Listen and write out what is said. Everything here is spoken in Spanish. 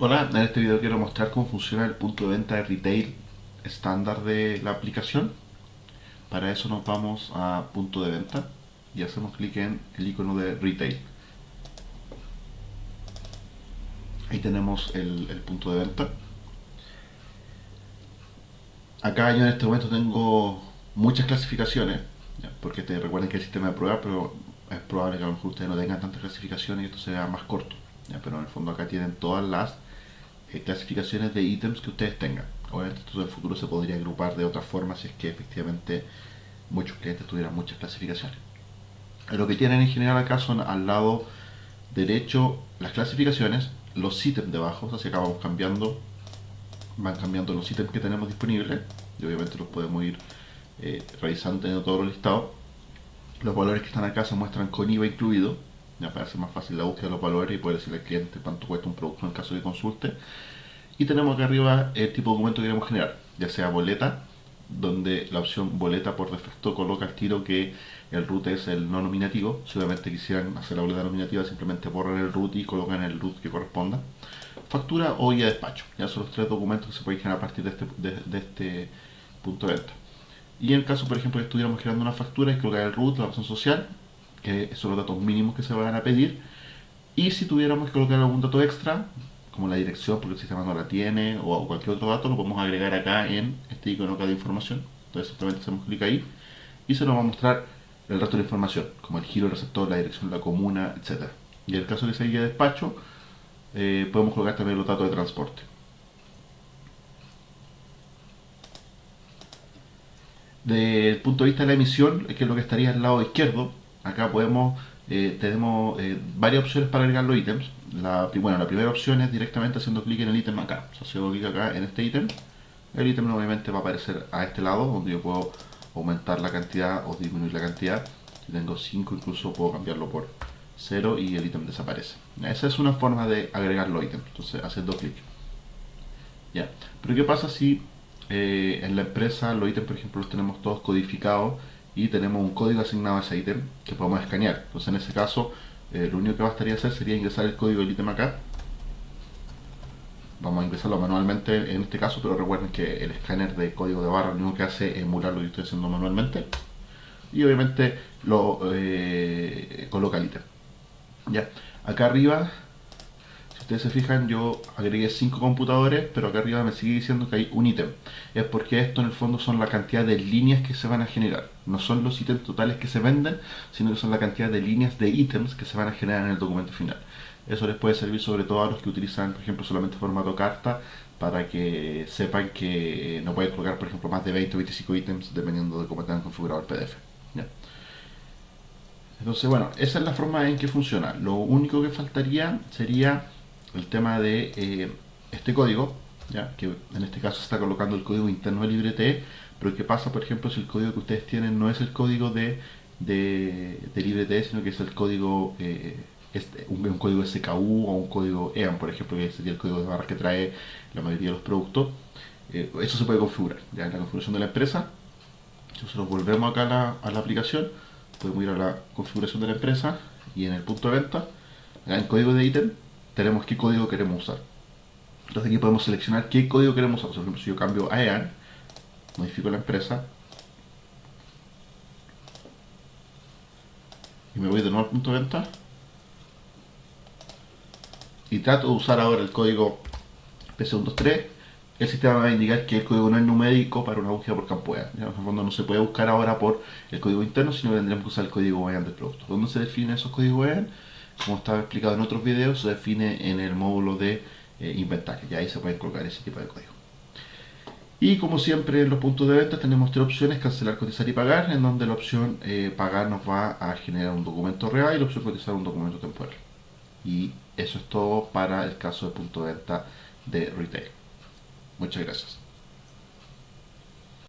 Hola, en este video quiero mostrar cómo funciona el punto de venta de retail estándar de la aplicación. Para eso nos vamos a punto de venta y hacemos clic en el icono de retail. Ahí tenemos el, punto de venta. Acá yo en este momento tengo muchas clasificaciones, porque te recuerden que el sistema de prueba, pero es probable que a lo mejor ustedes no tengan tantas clasificaciones y esto sea más corto. pero en el fondo acá tienen todas las eh, clasificaciones de ítems que ustedes tengan. Obviamente esto en el futuro se podría agrupar de otra forma si es que efectivamente muchos clientes tuvieran muchas clasificaciones. Lo que tienen en general acá son al lado derecho las clasificaciones, los ítems debajo, que acá vamos cambiando, van cambiando los ítems que tenemos disponibles y obviamente los podemos ir eh, revisando teniendo todo los listados. Los valores que están acá se muestran con IVA incluido, ya para hacer más fácil la búsqueda de los valores y poder decirle al cliente cuánto cuesta un producto en caso de consulte. Y tenemos acá arriba el tipo de documento que queremos generar, ya sea boleta, donde la opción boleta por defecto coloca el tiro que el root es el no nominativo. Si obviamente quisieran hacer la boleta nominativa, simplemente borran el root y colocan el root que corresponda. Factura o guía de despacho. Ya son los tres documentos que se pueden generar a partir de este, de, este punto de venta. Y en caso, por ejemplo, que estuviéramos generando una factura, es colocar el root, la opción social, que son los datos mínimos que se van a pedir. Y si tuviéramos que colocar algún dato extra, como la dirección, porque el sistema no la tiene, o cualquier otro dato, lo podemos agregar acá en este icono acá de información. Entonces simplemente hacemos clic ahí y se nos va a mostrar el resto de la información, como el giro del receptor, la dirección la comuna, etc. Y en el caso de que sea despacho, eh, podemos colocar también los datos de transporte. Desde el punto de vista de la emisión, que es lo que estaría al lado izquierdo, acá podemos, eh, tenemos eh, varias opciones para agregar los ítems. La, bueno, la primera opción es directamente haciendo clic en el ítem acá. O si hago clic acá en este ítem, el ítem obviamente va a aparecer a este lado, donde yo puedo aumentar la cantidad o disminuir la cantidad. Si tengo 5 incluso puedo cambiarlo por 0 y el ítem desaparece. Esa es una forma de agregar los ítems, entonces haciendo clic. Ya, pero ¿qué pasa si eh, en la empresa los ítems, por ejemplo, los tenemos todos codificados y tenemos un código asignado a ese ítem que podemos escanear. Entonces en ese caso eh, lo único que bastaría hacer sería ingresar el código del ítem acá. Vamos a ingresarlo manualmente en este caso, pero recuerden que el escáner de código de barra lo único que hace es emular lo que estoy haciendo manualmente. Y obviamente lo eh, coloca el ítem. Ya, acá arriba ustedes se fijan, yo agregué 5 computadores, pero acá arriba me sigue diciendo que hay un ítem. Es porque esto en el fondo son la cantidad de líneas que se van a generar. No son los ítems totales que se venden, sino que son la cantidad de líneas de ítems que se van a generar en el documento final. Eso les puede servir sobre todo a los que utilizan, por ejemplo, solamente formato carta, para que sepan que no pueden colocar, por ejemplo, más de 20 o 25 ítems dependiendo de cómo tengan configurado el PDF. Entonces, bueno, esa es la forma en que funciona. Lo único que faltaría sería el tema de eh, este código, ¿ya? que en este caso está colocando el código interno de LibreT, pero ¿qué pasa, por ejemplo, si el código que ustedes tienen no es el código de, de, de LibreT, sino que es el código, eh, este, un, código SKU o un código EAN, por ejemplo, que sería el código de barras que trae la mayoría de los productos? Eh, eso se puede configurar, ya en la configuración de la empresa. Nosotros volvemos acá a la, a la aplicación, podemos ir a la configuración de la empresa y en el punto de venta, en el código de ítem, tenemos qué código queremos usar. Entonces aquí podemos seleccionar qué código queremos usar. Por ejemplo, si yo cambio a EAN, modifico la empresa, y me voy de nuevo al punto de venta, y trato de usar ahora el código P123, el sistema va a indicar que el código no es numérico para una búsqueda por campo EAN. En el fondo no se puede buscar ahora por el código interno, sino que tendríamos que usar el código EAN del producto. ¿Dónde se definen esos códigos EAN? Como estaba explicado en otros videos, se define en el módulo de eh, inventario. Y ahí se puede colocar ese tipo de código. Y como siempre en los puntos de venta tenemos tres opciones, cancelar, cotizar y pagar, en donde la opción eh, pagar nos va a generar un documento real y la opción cotizar un documento temporal. Y eso es todo para el caso de punto de venta de retail. Muchas gracias.